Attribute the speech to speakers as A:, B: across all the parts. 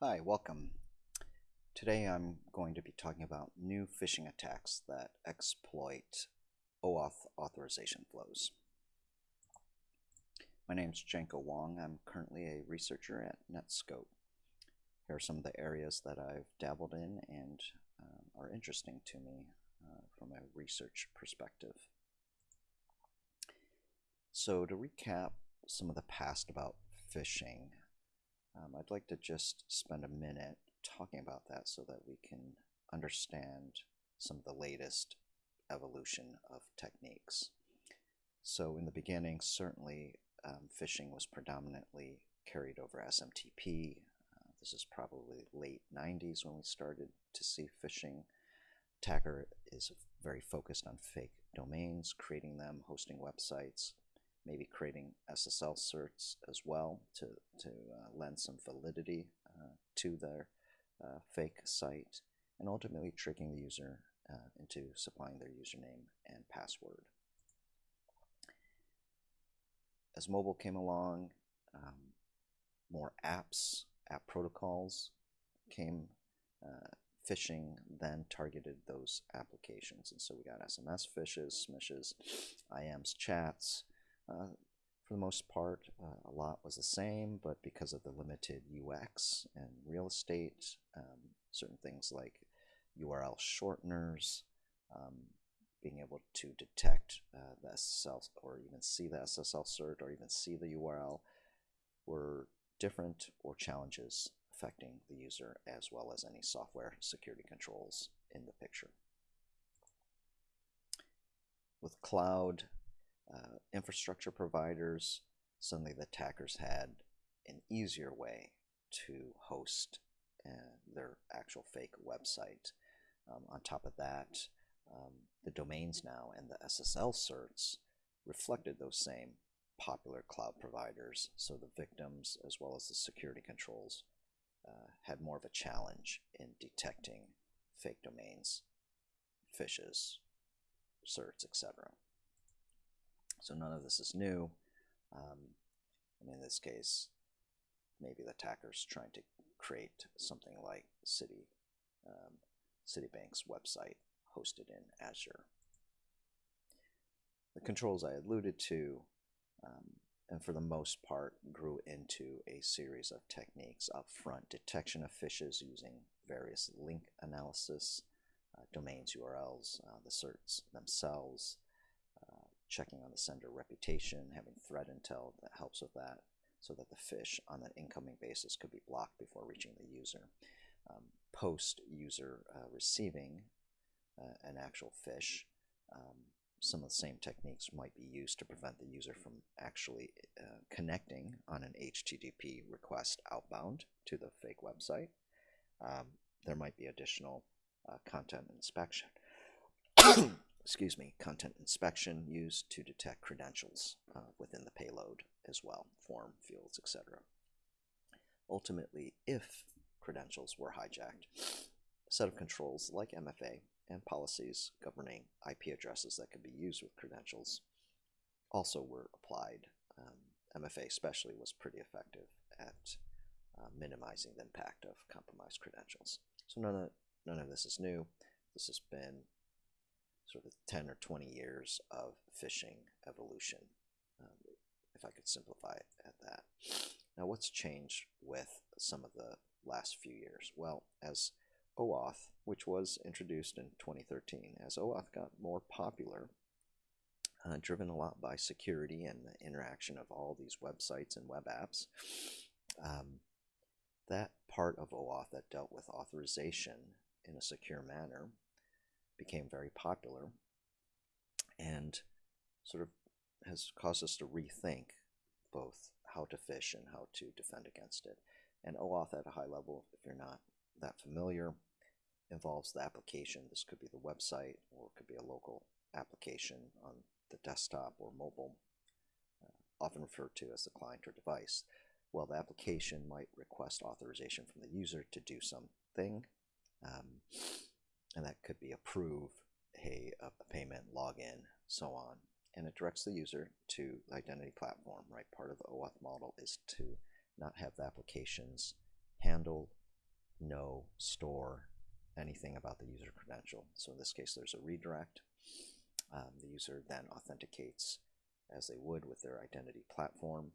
A: Hi, welcome. Today I'm going to be talking about new phishing attacks that exploit OAuth authorization flows. My name is Janko Wong. I'm currently a researcher at Netscope. Here are some of the areas that I've dabbled in and uh, are interesting to me uh, from a research perspective. So to recap some of the past about phishing, um, I'd like to just spend a minute talking about that so that we can understand some of the latest evolution of techniques. So in the beginning, certainly um, phishing was predominantly carried over SMTP. Uh, this is probably late 90s when we started to see phishing. Attacker is very focused on fake domains, creating them, hosting websites, maybe creating SSL certs as well to, to uh, lend some validity uh, to their uh, fake site, and ultimately tricking the user uh, into supplying their username and password. As mobile came along, um, more apps, app protocols came. Uh, phishing then targeted those applications, and so we got SMS phishes, smishes, IMs, chats. Uh, for the most part, uh, a lot was the same, but because of the limited UX and real estate, um, certain things like URL shorteners, um, being able to detect uh, the SSL or even see the SSL cert or even see the URL were different or challenges affecting the user as well as any software security controls in the picture. With cloud uh, infrastructure providers, suddenly the attackers had an easier way to host uh, their actual fake website. Um, on top of that, um, the domains now and the SSL certs reflected those same popular cloud providers, so the victims as well as the security controls uh, had more of a challenge in detecting fake domains, phishes, certs, etc. So none of this is new. Um, and in this case, maybe the attacker's trying to create something like City, um, Citibank's website hosted in Azure. The controls I alluded to, um, and for the most part, grew into a series of techniques upfront detection of phishes using various link analysis, uh, domains URLs, uh, the certs themselves, checking on the sender reputation, having threat intel that helps with that so that the phish on that incoming basis could be blocked before reaching the user. Um, post user uh, receiving uh, an actual phish, um, some of the same techniques might be used to prevent the user from actually uh, connecting on an HTTP request outbound to the fake website. Um, there might be additional uh, content inspection excuse me, content inspection used to detect credentials uh, within the payload as well, form fields, etc. Ultimately, if credentials were hijacked, a set of controls like MFA and policies governing IP addresses that could be used with credentials also were applied. Um, MFA especially was pretty effective at uh, minimizing the impact of compromised credentials. So none of, none of this is new. This has been sort of 10 or 20 years of phishing evolution, um, if I could simplify it at that. Now, what's changed with some of the last few years? Well, as OAuth, which was introduced in 2013, as OAuth got more popular, uh, driven a lot by security and the interaction of all these websites and web apps, um, that part of OAuth that dealt with authorization in a secure manner became very popular and sort of has caused us to rethink both how to fish and how to defend against it. And OAuth at a high level, if you're not that familiar, involves the application. This could be the website or it could be a local application on the desktop or mobile, uh, often referred to as the client or device. Well, the application might request authorization from the user to do something. Um, and that could be approve a, a payment, login, so on. And it directs the user to the identity platform, right? Part of the OAuth model is to not have the applications handle know, store anything about the user credential. So in this case, there's a redirect. Um, the user then authenticates as they would with their identity platform.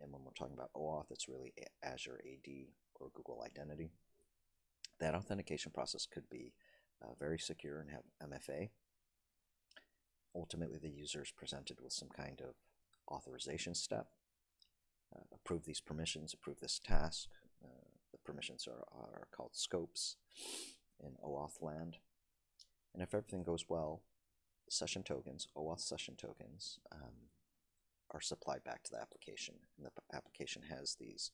A: And when we're talking about OAuth, it's really Azure AD or Google Identity. That authentication process could be uh, very secure and have MFA. Ultimately, the user is presented with some kind of authorization step. Uh, approve these permissions, approve this task. Uh, the permissions are, are called scopes in OAuth land. And if everything goes well, session tokens, OAuth session tokens, um, are supplied back to the application. And the application has these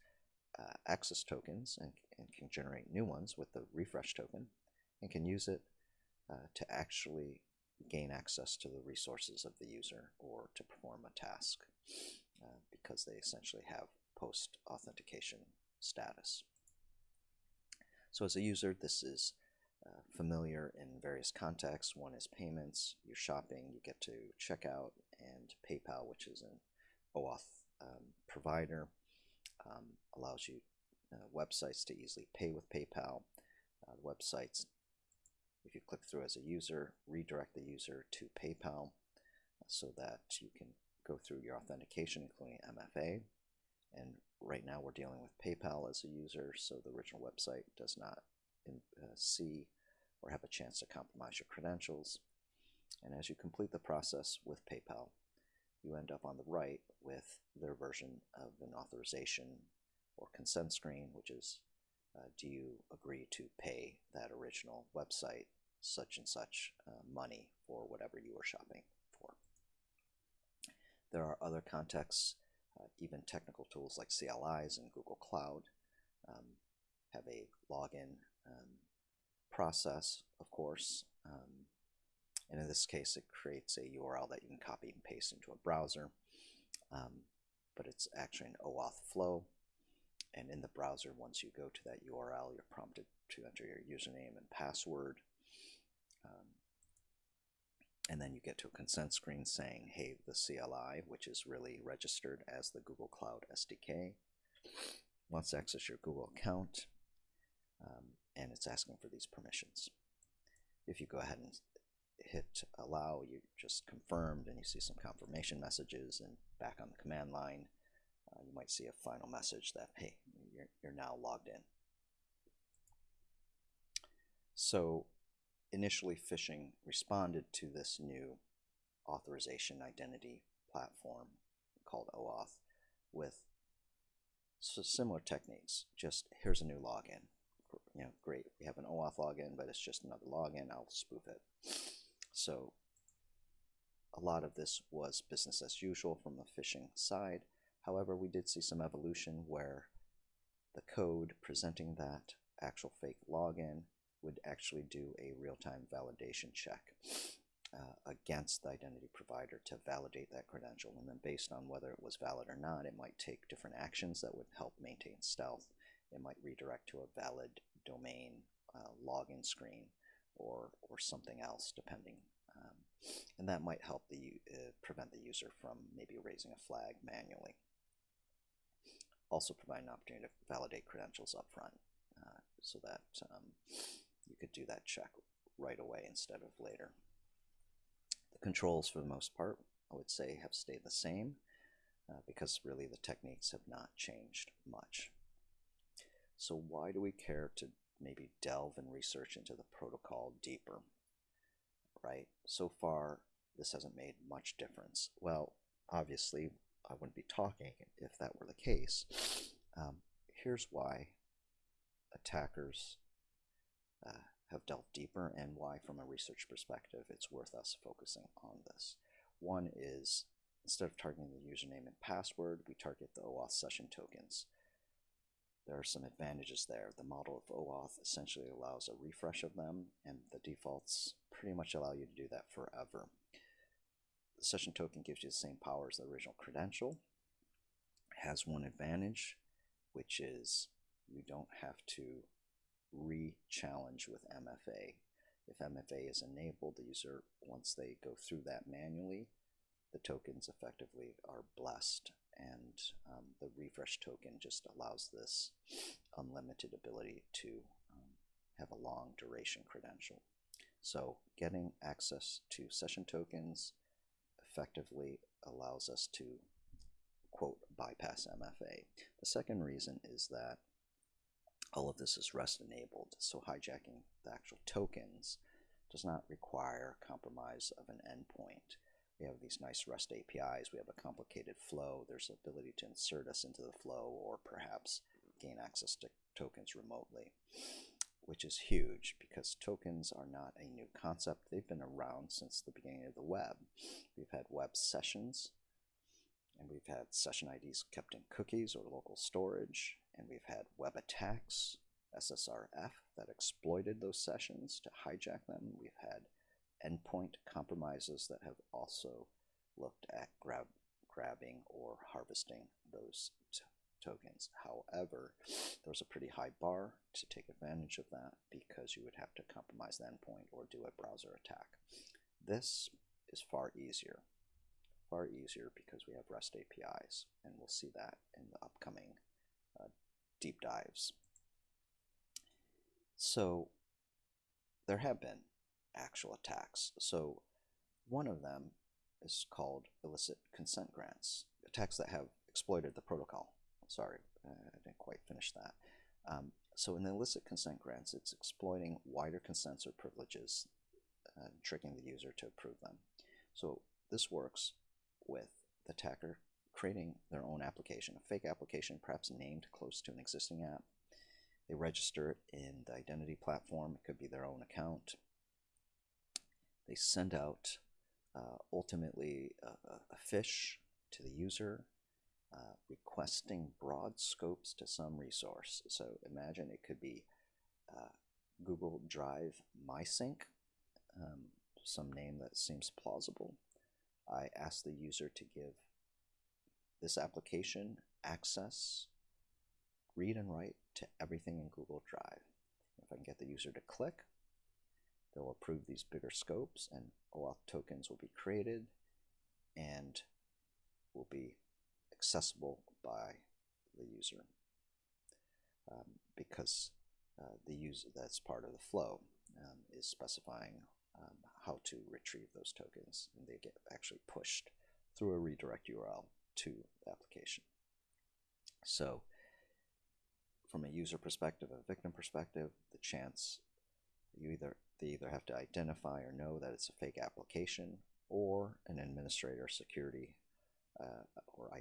A: uh, access tokens and, and, can generate new ones with the refresh token and can use it uh, to actually gain access to the resources of the user or to perform a task uh, because they essentially have post authentication status. So as a user, this is uh, familiar in various contexts. One is payments, you're shopping, you get to checkout, and PayPal, which is an OAuth um, provider, um, allows you uh, websites to easily pay with PayPal. Uh, websites, if you click through as a user, redirect the user to PayPal so that you can go through your authentication, including MFA. And right now we're dealing with PayPal as a user, so the original website does not in, uh, see or have a chance to compromise your credentials. And as you complete the process with PayPal, you end up on the right with their version of an authorization or consent screen, which is uh, do you agree to pay that original website such and such uh, money for whatever you were shopping for. There are other contexts, uh, even technical tools like CLIs and Google Cloud um, have a login um, process, of course. Um, and in this case, it creates a URL that you can copy and paste into a browser. Um, but it's actually an OAuth flow. And in the browser, once you go to that URL, you're prompted to enter your username and password. Um, and then you get to a consent screen saying, hey, the CLI, which is really registered as the Google Cloud SDK, wants to access your Google account, um, and it's asking for these permissions. If you go ahead and hit allow, you just confirmed and you see some confirmation messages and back on the command line, you might see a final message that, hey, you're, you're now logged in. So initially phishing responded to this new authorization identity platform called OAuth with similar techniques. Just here's a new login. You know, great. We have an OAuth login, but it's just another login. I'll spoof it. So a lot of this was business as usual from the phishing side. However, we did see some evolution where the code presenting that actual fake login would actually do a real-time validation check uh, against the identity provider to validate that credential. And then based on whether it was valid or not, it might take different actions that would help maintain stealth. It might redirect to a valid domain uh, login screen or, or something else, depending. Um, and that might help the uh, prevent the user from maybe raising a flag manually. Also provide an opportunity to validate credentials up front uh, so that um, you could do that check right away instead of later. The controls, for the most part, I would say have stayed the same uh, because really the techniques have not changed much. So why do we care to maybe delve and research into the protocol deeper, right? So far, this hasn't made much difference. Well, obviously, I wouldn't be talking if that were the case. Um, here's why attackers uh, have delved deeper and why, from a research perspective, it's worth us focusing on this. One is instead of targeting the username and password, we target the OAuth session tokens there are some advantages there. The model of OAuth essentially allows a refresh of them, and the defaults pretty much allow you to do that forever. The session token gives you the same power as the original credential. It has one advantage, which is you don't have to re-challenge with MFA. If MFA is enabled, the user, once they go through that manually, the tokens effectively are blessed and um, the refresh token just allows this unlimited ability to um, have a long duration credential. So getting access to session tokens effectively allows us to quote bypass MFA. The second reason is that all of this is REST enabled, so hijacking the actual tokens does not require compromise of an endpoint. We have these nice REST APIs, we have a complicated flow, there's the ability to insert us into the flow or perhaps gain access to tokens remotely, which is huge because tokens are not a new concept. They've been around since the beginning of the web. We've had web sessions, and we've had session IDs kept in cookies or local storage, and we've had web attacks, SSRF, that exploited those sessions to hijack them. We've had endpoint compromises that have also looked at grab, grabbing or harvesting those tokens. However, there's a pretty high bar to take advantage of that because you would have to compromise the endpoint or do a browser attack. This is far easier, far easier because we have REST APIs, and we'll see that in the upcoming uh, deep dives. So there have been actual attacks. So one of them is called illicit consent grants, attacks that have exploited the protocol. Sorry, I didn't quite finish that. Um, so in the illicit consent grants, it's exploiting wider consents or privileges, uh, tricking the user to approve them. So this works with the attacker creating their own application, a fake application perhaps named close to an existing app. They register it in the identity platform. It could be their own account. They send out uh, ultimately a, a, phish to the user uh, requesting broad scopes to some resource. So imagine it could be uh, Google Drive MySync, um, some name that seems plausible. I ask the user to give this application access, read and write to everything in Google Drive. If I can get the user to click, they'll approve these bigger scopes and OAuth tokens will be created and will be accessible by the user um, because uh, the user that's part of the flow um, is specifying um, how to retrieve those tokens and they get actually pushed through a redirect URL to the application. So from a user perspective, a victim perspective, the chance you either they either have to identify or know that it's a fake application or an administrator security uh,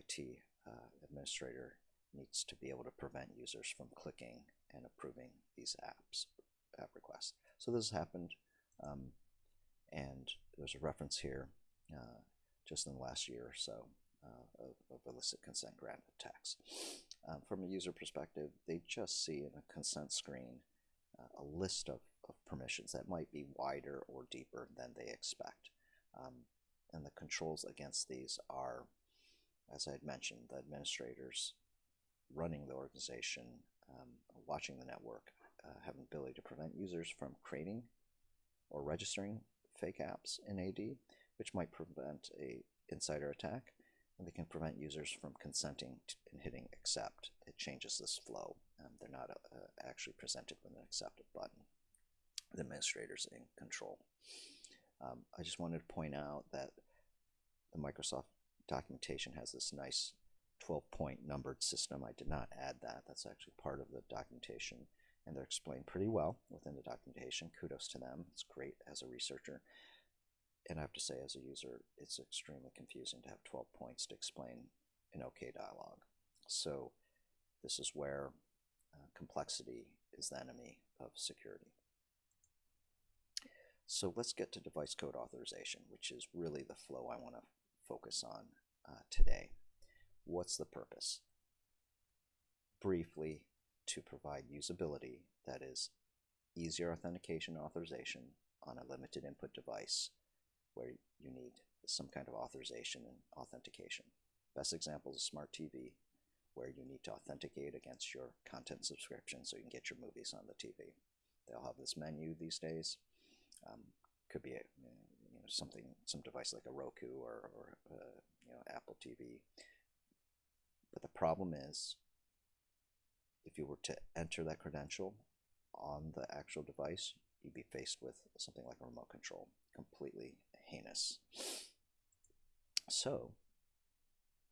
A: IT uh, administrator needs to be able to prevent users from clicking and approving these apps app requests. So this has happened, um, and there's a reference here uh, just in the last year or so uh, of, of, illicit consent grant attacks. Um, from a user perspective, they just see in a consent screen uh, a list of, of permissions that might be wider or deeper than they expect. Um, and the controls against these are as I had mentioned, the administrators running the organization, um, watching the network, uh, have an ability to prevent users from creating or registering fake apps in AD, which might prevent a insider attack, and they can prevent users from consenting and hitting accept. It changes this flow. Um, they're not uh, actually presented with an accept button. The administrator's in control. Um, I just wanted to point out that the Microsoft documentation has this nice 12 point numbered system. I did not add that. That's actually part of the documentation and they're explained pretty well within the documentation. Kudos to them. It's great as a researcher. And I have to say, as a user, it's extremely confusing to have 12 points to explain an OK dialog. So this is where uh, complexity is the enemy of security. So let's get to device code authorization, which is really the flow I want to focus on uh, today. What's the purpose? Briefly, to provide usability that is easier authentication authorization on a limited input device where you need some kind of authorization and authentication. Best example is a smart TV where you need to authenticate against your content subscription so you can get your movies on the TV. They'll have this menu these days. Um, could be a, know, something, some device like a Roku or, or uh, you know, Apple TV. But the problem is, if you were to enter that credential, on the actual device, you'd be faced with something like a remote control. Completely heinous. So,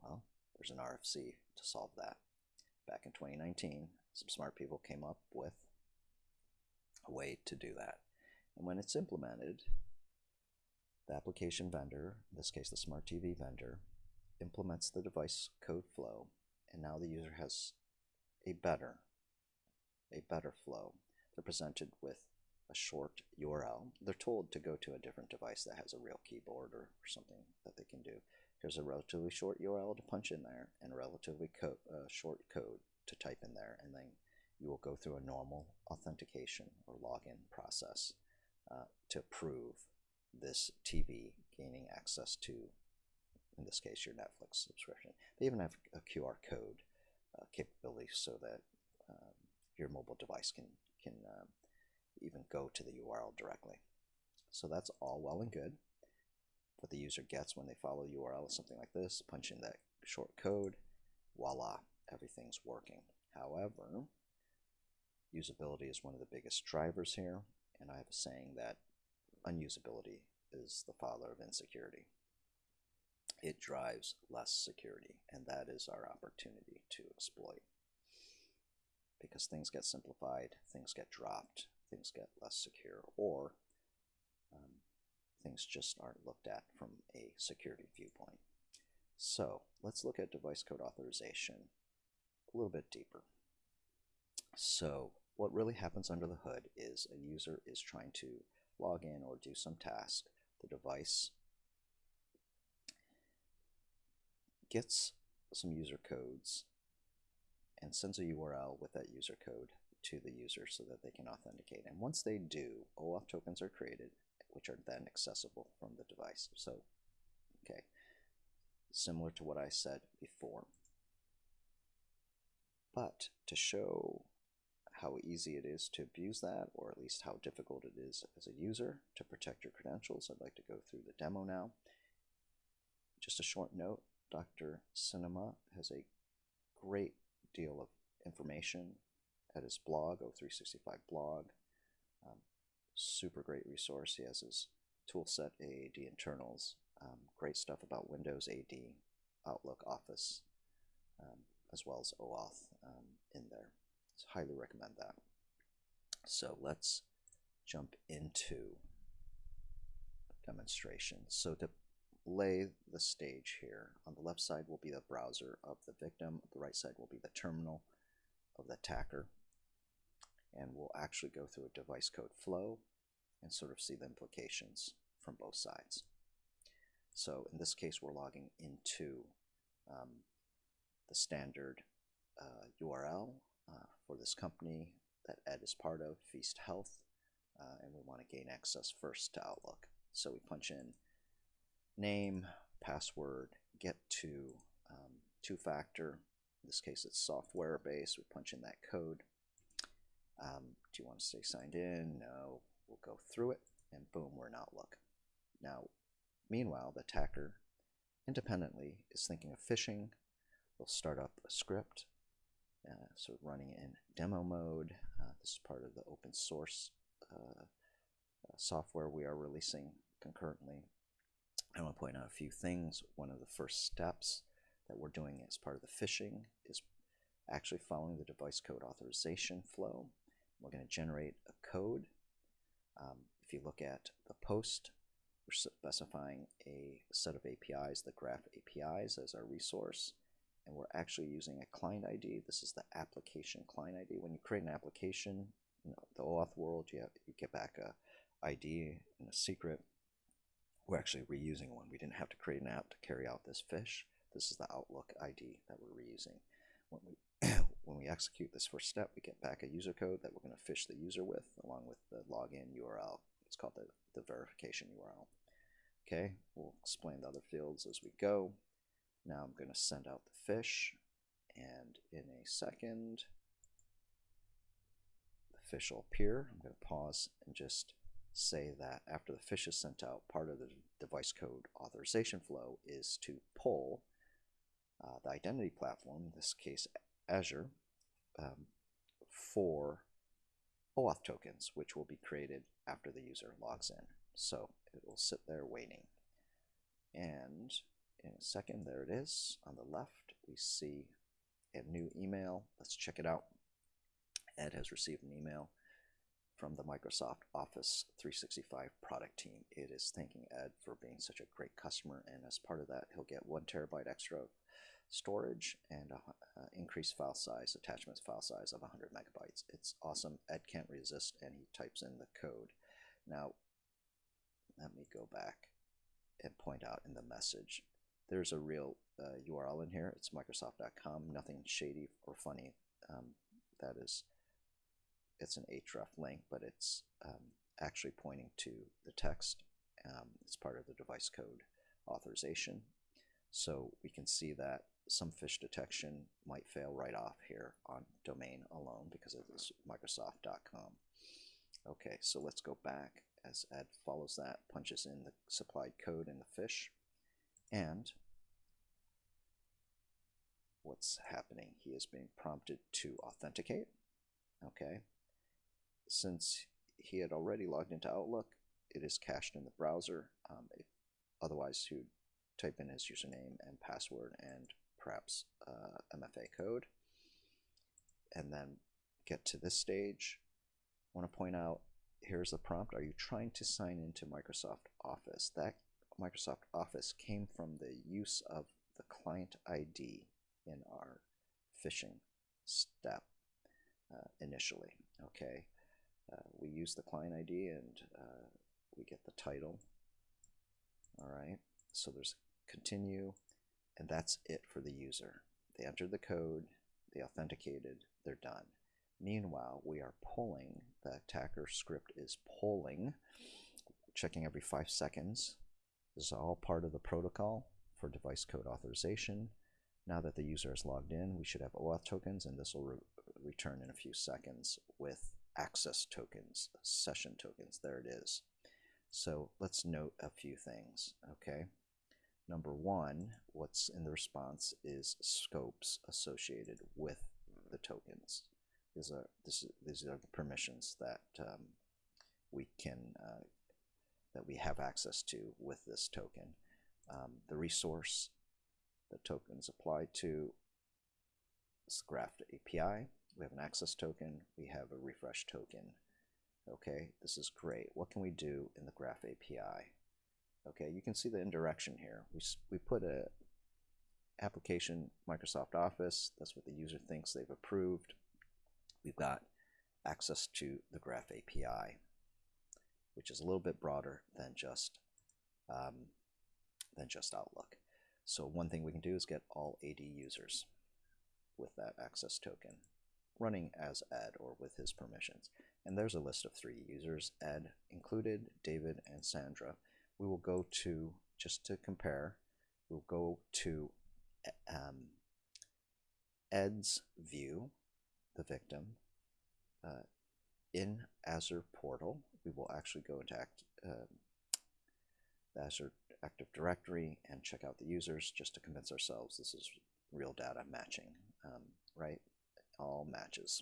A: well, there's an RFC to solve that. Back in 2019, some smart people came up with a way to do that. And when it's implemented, the application vendor, in this case the smart TV vendor, implements the device code flow, and now the user has a better, a better flow. They're presented with a short URL. They're told to go to a different device that has a real keyboard or, or something that they can do. There's a relatively short URL to punch in there and a relatively co uh, short code to type in there, and then you will go through a normal authentication or login process uh, to prove this TV gaining access to, in this case, your Netflix subscription. They even have a QR code uh, capability so that um, your mobile device can can um, even go to the URL directly. So that's all well and good. What the user gets when they follow the URL is something like this, punch in that short code, voila, everything's working. However, usability is one of the biggest drivers here, and I have a saying that unusability is the father of insecurity. It drives less security, and that is our opportunity to exploit. Because things get simplified, things get dropped, things get less secure, or um, things just aren't looked at from a security viewpoint. So let's look at device code authorization a little bit deeper. So what really happens under the hood is a user is trying to log in or do some task. The device gets some user codes and sends a URL with that user code to the user so that they can authenticate. And once they do, OAuth tokens are created, which are then accessible from the device. So, okay, similar to what I said before. But to show how easy it is to abuse that, or at least how difficult it is as a user to protect your credentials, I'd like to go through the demo now. Just a short note, Dr. Cinema has a great deal of information at his blog, O365 blog. Um, super great resource. He has his toolset AAD internals. Um, great stuff about Windows AD, Outlook, Office, um, as well as OAuth um, in there. So highly recommend that. So let's jump into demonstration. So to lay the stage here, on the left side will be the browser of the victim, the right side will be the terminal of the attacker and we'll actually go through a device code flow and sort of see the implications from both sides. So in this case, we're logging into um, the standard uh, URL for this company that Ed is part of, Feast Health, uh, and we want to gain access first to Outlook. So we punch in name, password, get to um, two-factor. In this case, it's software based. We punch in that code. Um, do you want to stay signed in? No. We'll go through it, and boom, we're in Outlook. Now, meanwhile, the attacker independently is thinking of phishing. They'll start up a script, uh, of running in demo mode. Uh, this is part of the open source uh, uh software we are releasing concurrently. I want to point out a few things. One of the first steps that we're doing as part of the phishing is actually following the device code authorization flow. We're going to generate a code. Um, if you look at the post, we're specifying a set of APIs, the graph APIs as our resource, and we're actually using a client ID. This is the application client ID. When you create an application, in the OAuth world, you, have, you get back a ID and a secret. We're actually reusing one. We didn't have to create an app to carry out this fish. This is the Outlook ID that we're reusing. When we when we execute this first step, we get back a user code that we're going to fish the user with along with the login URL. It's called the, the verification URL. Okay, we'll explain the other fields as we go. Now I'm going to send out the fish, and in a second, the fish will appear. I'm going to pause and just say that after the fish is sent out, part of the device code authorization flow is to pull uh, the identity platform, in this case Azure, um, for OAuth tokens, which will be created after the user logs in. So it will sit there waiting. And in a second, there it is. On the left, we see a new email. Let's check it out. Ed has received an email from the Microsoft Office 365 product team. It is thanking Ed for being such a great customer, and as part of that, he'll get one terabyte extra storage and uh, increased file size, attachments file size of 100 megabytes. It's awesome. Ed can't resist, and he types in the code. Now, let me go back and point out in the message. There's a real uh, URL in here. It's Microsoft.com. Nothing shady or funny. Um, that is it's an href link, but it's um, actually pointing to the text. Um, it's part of the device code authorization. So we can see that some fish detection might fail right off here on domain alone because of this Microsoft.com. Okay, so let's go back as Ed follows that, punches in the supplied code in the phish, and what's happening? He is being prompted to authenticate. Okay, since he had already logged into Outlook, it is cached in the browser. Um, otherwise, he would type in his username and password and perhaps uh, MFA code, and then get to this stage. I want to point out here's the prompt. Are you trying to sign into Microsoft Office? That Microsoft Office came from the use of the client ID in our phishing step uh, initially. Okay, uh, we use the client ID and uh, we get the title. All right, so there's continue, and that's it for the user. They entered the code, they authenticated, they're done. Meanwhile, we are polling, the attacker script is polling, checking every five seconds. This is all part of the protocol for device code authorization. Now that the user is logged in, we should have OAuth tokens, and this will re return in a few seconds with access tokens, session tokens. There it is. So let's note a few things, okay? Number one, what's in the response is scopes associated with the tokens. These are, this, these are the permissions that um, we can uh, that we have access to with this token. Um, the resource the tokens applied to is Graph API we have an access token, we have a refresh token. Okay, this is great. What can we do in the Graph API? Okay, you can see the indirection here. We, we put a application Microsoft Office, that's what the user thinks they've approved. We've got access to the Graph API, which is a little bit broader than just um, than just Outlook. So one thing we can do is get all AD users with that access token running as Ed or with his permissions. And there's a list of three users, Ed included, David, and Sandra. We will go to, just to compare, we'll go to um, Ed's view, the victim, uh, in Azure portal. We will actually go into act, uh, the Azure Active Directory and check out the users just to convince ourselves this is real data matching, um, right? all matches.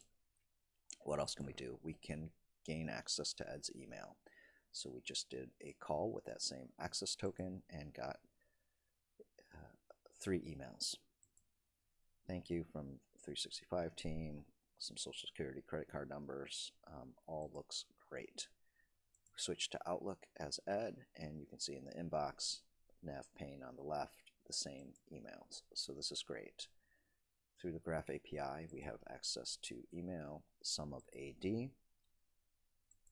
A: What else can we do? We can gain access to Ed's email. So we just did a call with that same access token and got uh, three emails. Thank you from 365 team, some social security credit card numbers, um, all looks great. Switch to Outlook as Ed, and you can see in the inbox, nav pane on the left, the same emails. So this is great. Through the Graph API, we have access to email, some of AD,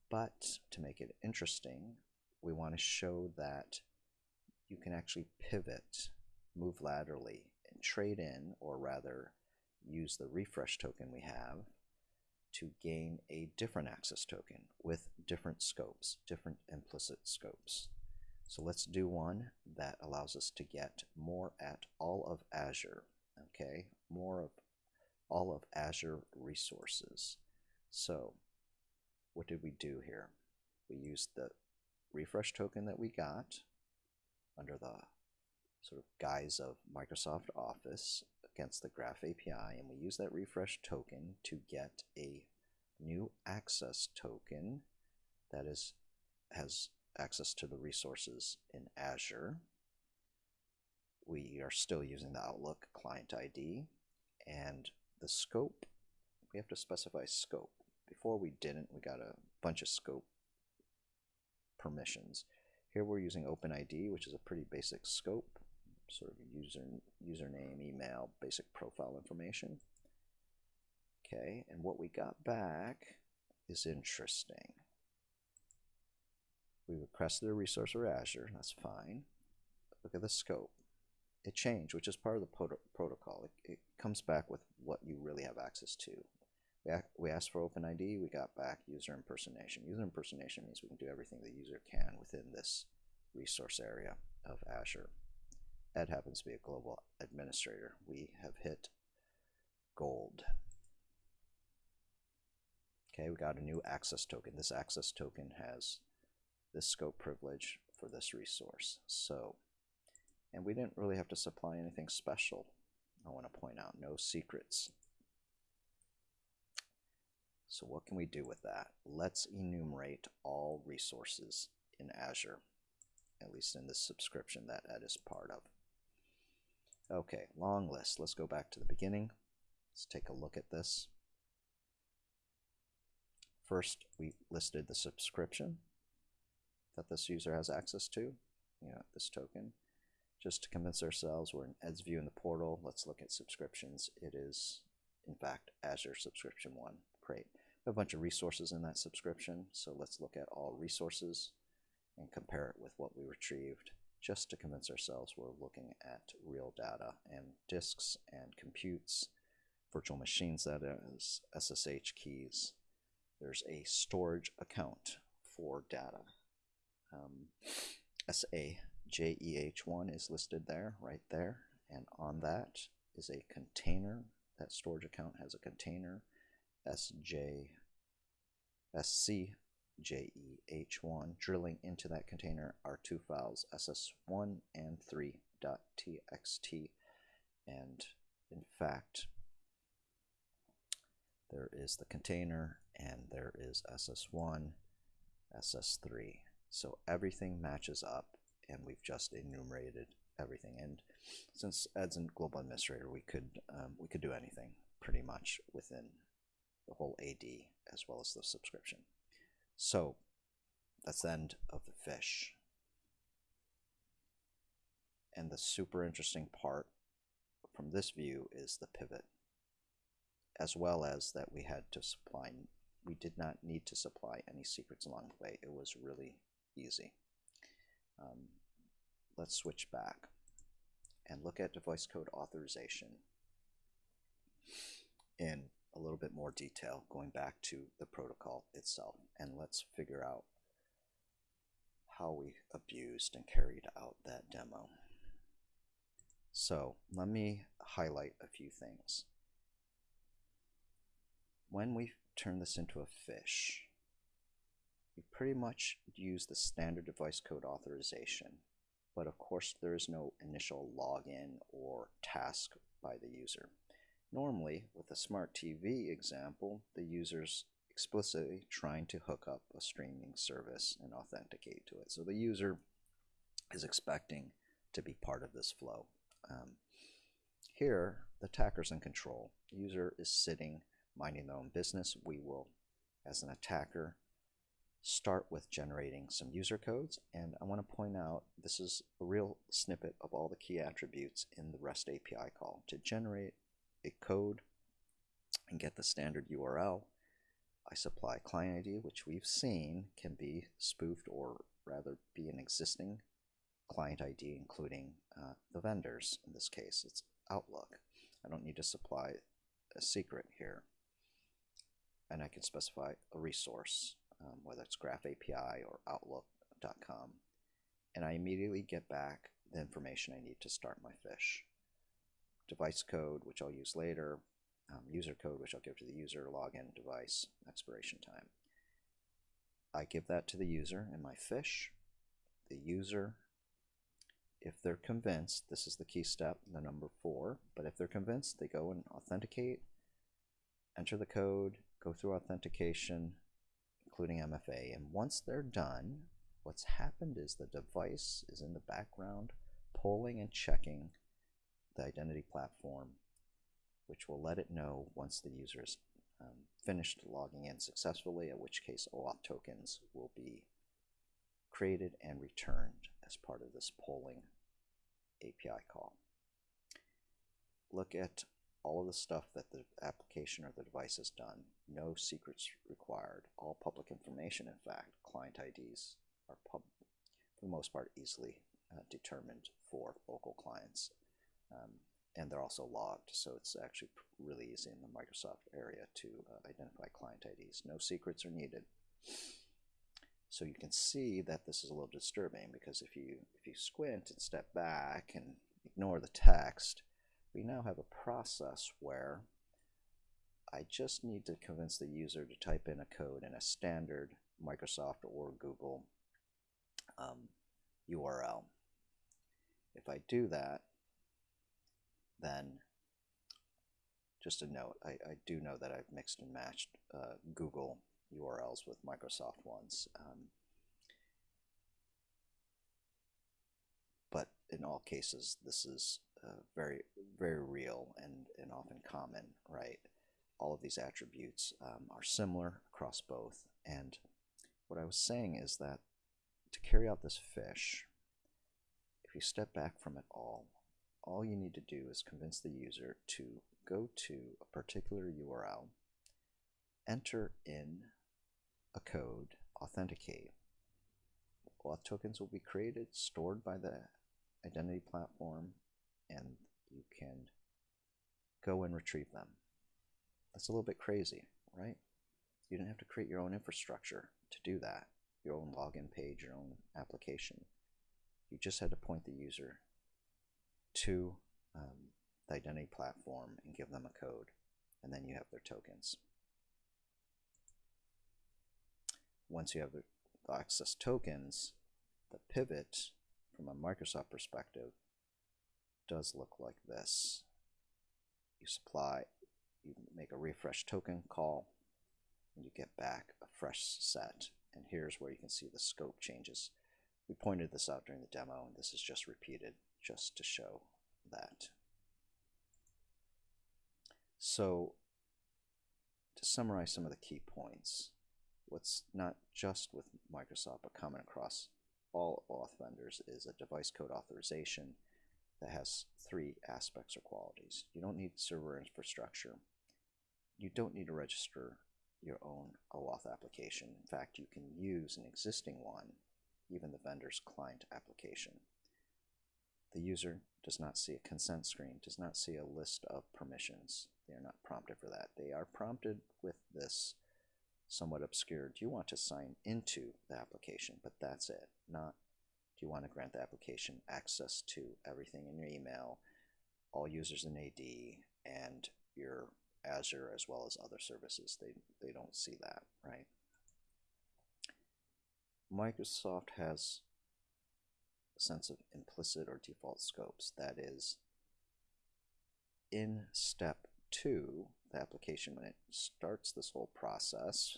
A: but to make it interesting, we want to show that you can actually pivot, move laterally, and trade in, or rather use the refresh token we have to gain a different access token with different scopes, different implicit scopes. So let's do one that allows us to get more at all of Azure okay, more of all of Azure resources. So what did we do here? We used the refresh token that we got under the sort of guise of Microsoft Office against the Graph API, and we use that refresh token to get a new access token that is has access to the resources in Azure. We are still using the Outlook client ID and the scope, we have to specify scope. Before we didn't, we got a bunch of scope permissions. Here we're using OpenID, which is a pretty basic scope, sort of user username, email, basic profile information. Okay, and what we got back is interesting. We requested a resource for Azure, that's fine. Look at the scope. It changed, which is part of the protocol. It, it, comes back with what you really have access to. We, we asked for OpenID, we got back user impersonation. User impersonation means we can do everything the user can within this resource area of Azure. Ed happens to be a global administrator. We have hit gold. Okay, we got a new access token. This access token has this scope privilege for this resource. So, and we didn't really have to supply anything special. I want to point out no secrets. So what can we do with that? Let's enumerate all resources in Azure, at least in this subscription that Ed is part of. Okay, long list. Let's go back to the beginning. Let's take a look at this. First, we listed the subscription that this user has access to, you know, this token. Just to convince ourselves we're in Ed's view in the portal, let's look at subscriptions. It is, in fact, Azure Subscription 1. Great. We have a bunch of resources in that subscription, so let's look at all resources and compare it with what we retrieved just to convince ourselves we're looking at real data and disks and computes, virtual machines that is, SSH keys, there's a storage account for data. Um, SAJEH1 is listed there, right there, and on that is a container. That storage account has a container, SJ, SCJEH1. Drilling into that container are two files, SS1 and 3.txt. And in fact, there is the container and there is SS1, SS3. So everything matches up and we've just enumerated everything. And since Ed's a global administrator, we could um, we could do anything pretty much within the whole AD as well as the subscription. So that's the end of the fish. And the super interesting part from this view is the pivot, as well as that we had to supply we did not need to supply any secrets along the way. It was really easy. Um, let's switch back and look at device code authorization in a little bit more detail, going back to the protocol itself. And let's figure out how we abused and carried out that demo. So let me highlight a few things. When we turn this into a fish, we pretty much use the standard device code authorization, but of course there is no initial login or task by the user. Normally, with a smart TV example, the user's explicitly trying to hook up a streaming service and authenticate to it. So the user is expecting to be part of this flow. Um, here, the attacker's in control. The user is sitting minding their own business, we will, as an attacker, start with generating some user codes. And I want to point out this is a real snippet of all the key attributes in the REST API call. To generate a code and get the standard URL, I supply client ID, which we've seen can be spoofed or rather be an existing client ID, including uh, the vendors. In this case, it's Outlook. I don't need to supply a secret here and I can specify a resource, um, whether it's Graph API or Outlook.com, and I immediately get back the information I need to start my fish. Device code, which I'll use later, um, user code, which I'll give to the user, login, device, expiration time. I give that to the user in my fish. The user, if they're convinced, this is the key step, the number four, but if they're convinced, they go and authenticate, enter the code, go through authentication, including MFA, and once they're done, what's happened is the device is in the background polling and checking the identity platform, which will let it know once the user is um, finished logging in successfully, in which case OAuth tokens will be created and returned as part of this polling API call. Look at all of the stuff that the application or the device has done. No secrets required. All public information, in fact, client IDs are pub for the most part easily uh, determined for local clients. Um, and they're also logged, so it's actually really easy in the Microsoft area to uh, identify client IDs. No secrets are needed. So you can see that this is a little disturbing because if you if you squint and step back and ignore the text, we now have a process where I just need to convince the user to type in a code in a standard Microsoft or Google um, URL. If I do that, then just a note, I, I do know that I've mixed and matched uh, Google URLs with Microsoft ones. Um, but in all cases, this is uh, very, very real and, and often common, right? All of these attributes um, are similar across both. And what I was saying is that to carry out this fish, if you step back from it all, all you need to do is convince the user to go to a particular URL, enter in a code, authenticate. Auth tokens will be created, stored by the identity platform, and you can go and retrieve them. That's a little bit crazy, right? You don't have to create your own infrastructure to do that, your own login page, your own application. You just had to point the user to um, the identity platform and give them a code, and then you have their tokens. Once you have the access tokens, the pivot from a Microsoft perspective does look like this. You supply, you make a refresh token call, and you get back a fresh set. And here's where you can see the scope changes. We pointed this out during the demo, and this is just repeated just to show that. So to summarize some of the key points, what's not just with Microsoft but common across all auth vendors is a device code authorization that has three aspects or qualities. You don't need server infrastructure. You don't need to register your own OAuth application. In fact, you can use an existing one, even the vendor's client application. The user does not see a consent screen, does not see a list of permissions. They are not prompted for that. They are prompted with this somewhat obscure, do you want to sign into the application? But that's it, not do you want to grant the application access to everything in your email, all users in AD, and your Azure as well as other services. They, they don't see that, right? Microsoft has sense of implicit or default scopes. That is, in step two, the application, when it starts this whole process,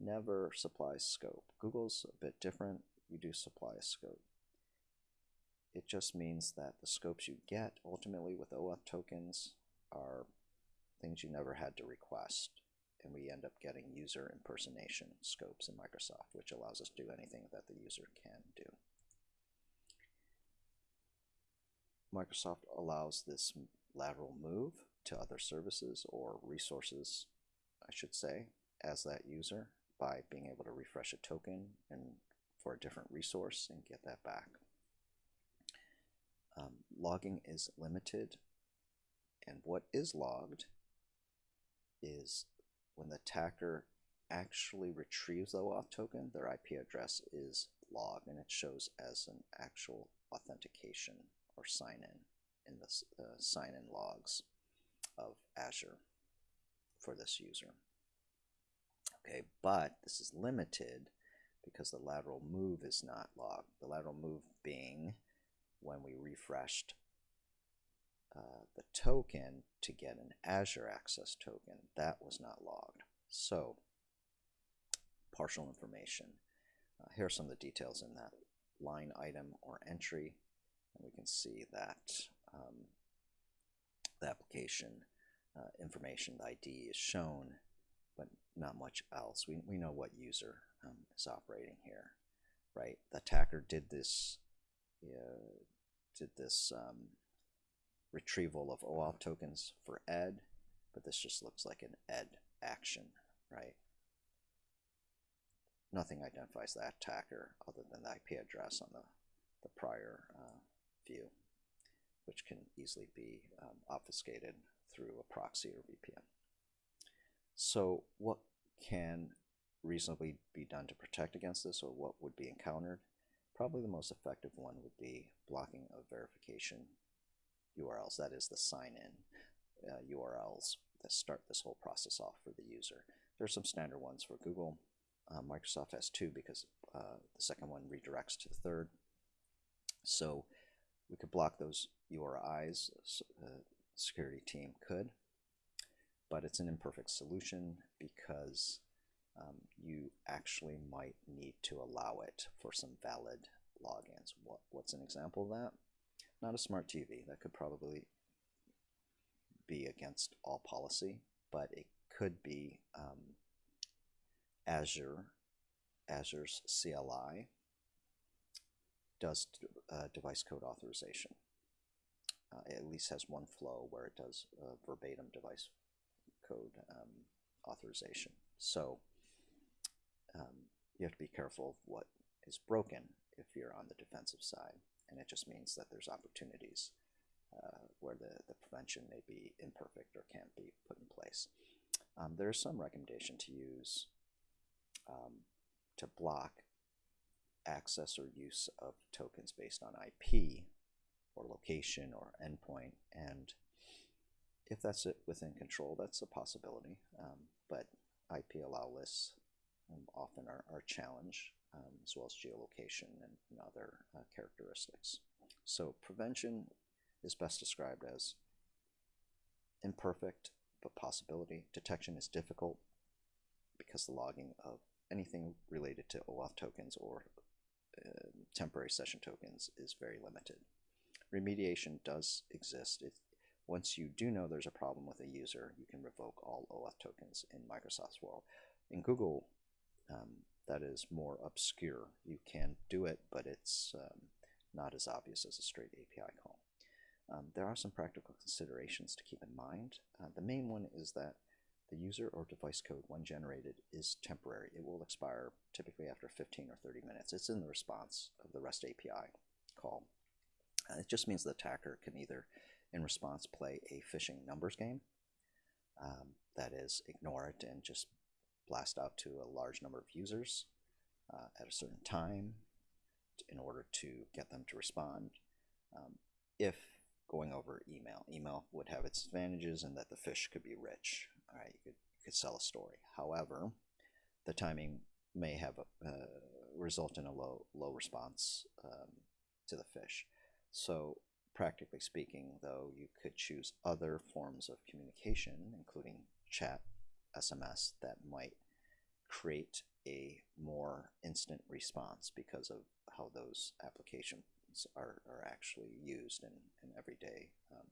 A: never supplies scope. Google's a bit different. You do supply a scope. It just means that the scopes you get ultimately with OAuth tokens are things you never had to request. And we end up getting user impersonation scopes in Microsoft, which allows us to do anything that the user can do. Microsoft allows this lateral move to other services or resources, I should say, as that user by being able to refresh a token and for a different resource and get that back. Um, logging is limited, and what is logged is when the attacker actually retrieves the OAuth token, their IP address is logged and it shows as an actual authentication or sign in in the uh, sign in logs of Azure for this user. Okay, but this is limited because the lateral move is not logged. The lateral move being when we refreshed uh, the token to get an Azure Access token, that was not logged. So, partial information. Uh, here are some of the details in that line item or entry. And we can see that um, the application uh, information, the ID is shown, but not much else. We, we know what user um, is operating here, right? The attacker did this, uh, did this um, retrieval of OAuth tokens for ed, but this just looks like an ed action, right? Nothing identifies that attacker other than the IP address on the, the prior uh, view, which can easily be um, obfuscated through a proxy or VPN. So what can reasonably be done to protect against this or what would be encountered? Probably the most effective one would be blocking of verification URLs, that is the sign-in uh, URLs that start this whole process off for the user. There are some standard ones for Google. Uh, Microsoft has two because uh, the second one redirects to the third. So we could block those URIs, uh, security team could, but it's an imperfect solution because um, you actually might need to allow it for some valid logins. What, what's an example of that? Not a smart TV. That could probably be against all policy, but it could be um, Azure, Azure's CLI does uh, device code authorization. Uh, it at least has one flow where it does uh, verbatim device code um, authorization. So um, you have to be careful of what is broken if you're on the defensive side. And it just means that there's opportunities uh, where the, the prevention may be imperfect or can't be put in place. Um, there's some recommendation to use um, to block access or use of tokens based on IP or location or endpoint. And if that's it within control, that's a possibility. Um, but IP allow lists um, often are, are challenged, um, as well as geolocation and, and other uh, characteristics. So prevention is best described as imperfect but possibility. Detection is difficult because the logging of anything related to OAuth tokens or temporary session tokens is very limited. Remediation does exist. If, once you do know there's a problem with a user, you can revoke all OAuth tokens in Microsoft's world. In Google, um, that is more obscure. You can do it, but it's um, not as obvious as a straight API call. Um, there are some practical considerations to keep in mind. Uh, the main one is that the user or device code, when generated, is temporary. It will expire typically after 15 or 30 minutes. It's in the response of the REST API call. Uh, it just means the attacker can either, in response, play a phishing numbers game, um, that is, ignore it and just blast out to a large number of users uh, at a certain time in order to get them to respond. Um, if going over email, email would have its advantages in that the fish could be rich. All right, you could, you could sell a story. However, the timing may have a, uh, result in a low low response um, to the fish. So practically speaking, though, you could choose other forms of communication, including chat, SMS, that might create a more instant response because of how those applications are, are actually used in, in everyday um,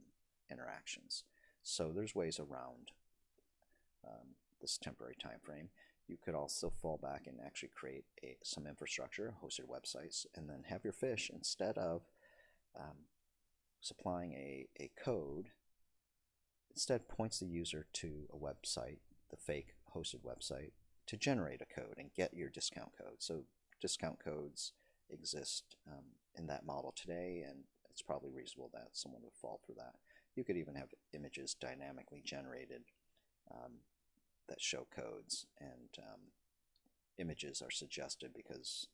A: interactions. So there's ways around um, this temporary time frame. You could also fall back and actually create a, some infrastructure, hosted websites, and then have your fish instead of um, supplying a, a code, instead points the user to a website, the fake hosted website, to generate a code and get your discount code. So discount codes exist um, in that model today, and it's probably reasonable that someone would fall for that. You could even have images dynamically generated um, that show codes, and um, images are suggested because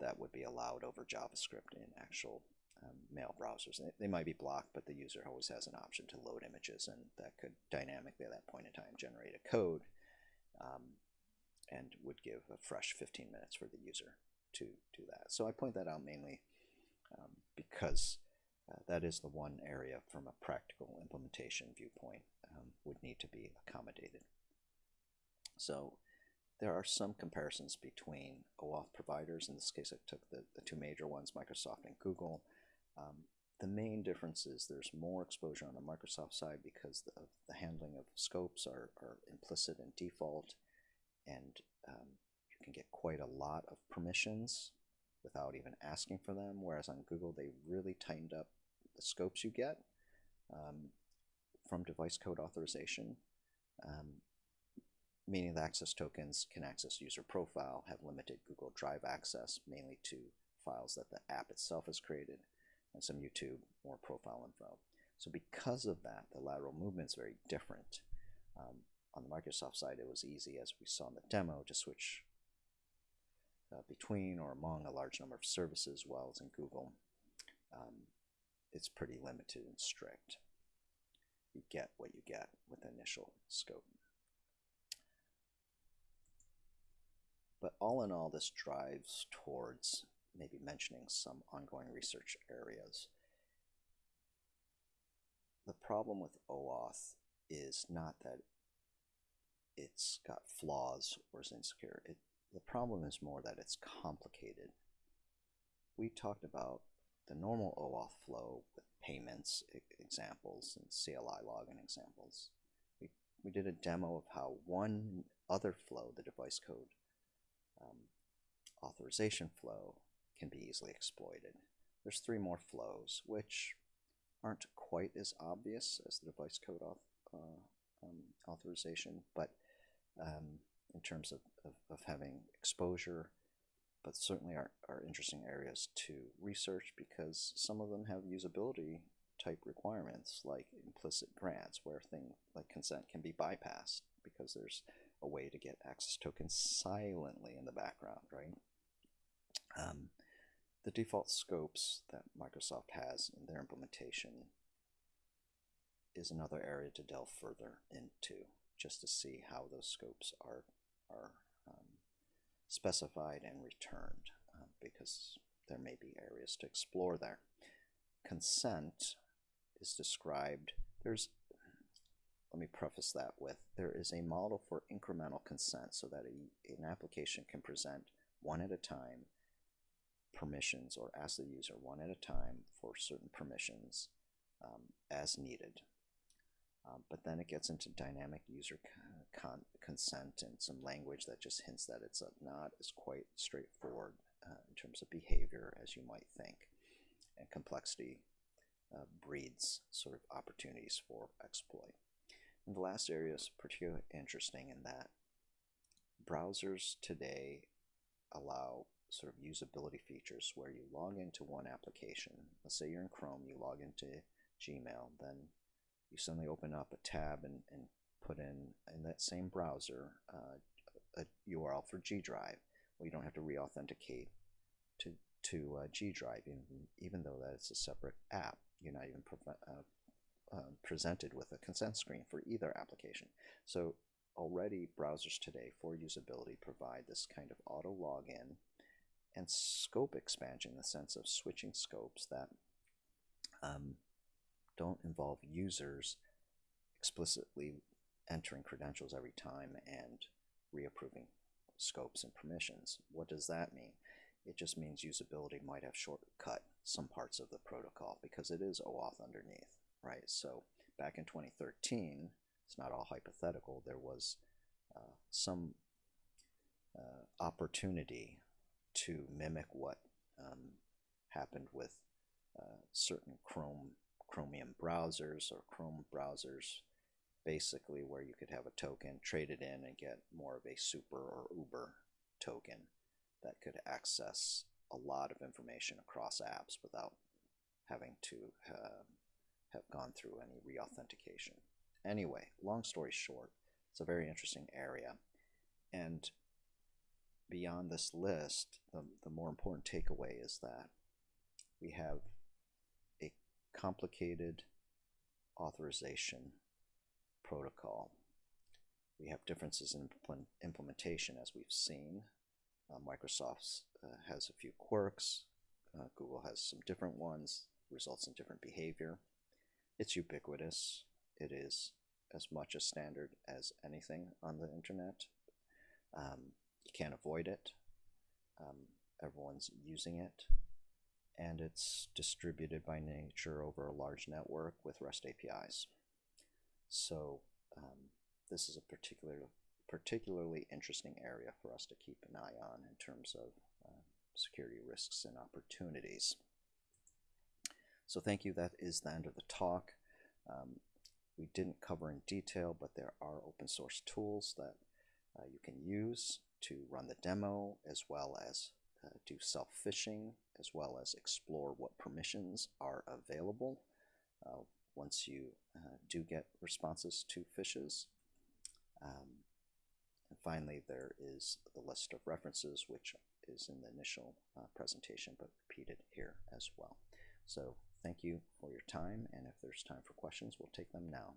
A: that would be allowed over JavaScript in actual um, mail browsers. They, might be blocked, but the user always has an option to load images, and that could dynamically at that point in time generate a code um, and would give a fresh 15 minutes for the user to do that. So I point that out mainly um, because uh, that is the one area from a practical implementation viewpoint um, would need to be accommodated. So there are some comparisons between OAuth providers. In this case, I took the, the two major ones, Microsoft and Google. Um, the main difference is there's more exposure on the Microsoft side because the, the handling of scopes are, are implicit and default, and um, you can get quite a lot of permissions without even asking for them, whereas on Google they really tightened up the scopes you get um, from device code authorization, um, meaning the access tokens can access user profile, have limited Google Drive access, mainly to files that the app itself has created, and some YouTube more profile info. So because of that, the lateral movement is very different. Um, on the Microsoft side, it was easy, as we saw in the demo, to switch uh, between or among a large number of services, while in Google, um, it's pretty limited and strict. You get what you get with the initial scope. But all in all, this drives towards maybe mentioning some ongoing research areas. The problem with OAuth is not that it's got flaws or is insecure. It, the problem is more that it's complicated. We talked about the normal OAuth flow with payments examples and CLI login examples. We, we did a demo of how one other flow, the device code um, authorization flow, can be easily exploited. There's three more flows, which aren't quite as obvious as the device code auth, uh, um, authorization, but um, in terms of, of, of, having exposure, but certainly are, are interesting areas to research because some of them have usability type requirements like implicit grants where things like consent can be bypassed because there's a way to get access tokens silently in the background, right? Um, the default scopes that Microsoft has in their implementation is another area to delve further into just to see how those scopes are, are um, specified and returned uh, because there may be areas to explore there. Consent is described, there's, let me preface that with, there is a model for incremental consent so that a, an application can present one at a time permissions or ask the user one at a time for certain permissions um, as needed. Um, but then it gets into dynamic user con consent and some language that just hints that it's not as quite straightforward uh, in terms of behavior as you might think. And complexity uh, breeds sort of opportunities for exploit. The last area is particularly interesting in that browsers today allow sort of usability features where you log into one application. Let's say you're in Chrome, you log into Gmail, then you suddenly open up a tab and, and put in, in that same browser uh, a URL for G Drive. Well, you don't have to re-authenticate to, to uh, G Drive, even, even though that it's a separate app. You're not even uh, uh, presented with a consent screen for either application. So already browsers today for usability provide this kind of auto login and scope expansion in the sense of switching scopes that um, don't involve users explicitly entering credentials every time and reapproving scopes and permissions. What does that mean? It just means usability might have shortcut some parts of the protocol because it is OAuth underneath, right? So back in 2013, it's not all hypothetical, there was uh, some uh, opportunity to mimic what um, happened with uh, certain Chrome Chromium browsers or Chrome browsers, basically where you could have a token, trade it in, and get more of a super or uber token that could access a lot of information across apps without having to uh, have gone through any re-authentication. Anyway, long story short, it's a very interesting area. And beyond this list, the, the more important takeaway is that we have a complicated authorization protocol. We have differences in implementation as we've seen. Uh, Microsoft uh, has a few quirks. Uh, Google has some different ones, results in different behavior. It's ubiquitous. It is as much a standard as anything on the internet Um, you can't avoid it. Um, everyone's using it, and it's distributed by nature over a large network with REST APIs. So um, this is a particular, particularly interesting area for us to keep an eye on in terms of uh, security risks and opportunities. So thank you. That is the end of the talk. Um, we didn't cover in detail, but there are open source tools that uh, you can use to run the demo as well as uh, do self-phishing as well as explore what permissions are available uh, once you uh, do get responses to phishes. Um, and finally, there is the list of references, which is in the initial uh, presentation, but repeated here as well. So thank you for your time, and if there's time for questions, we'll take them now.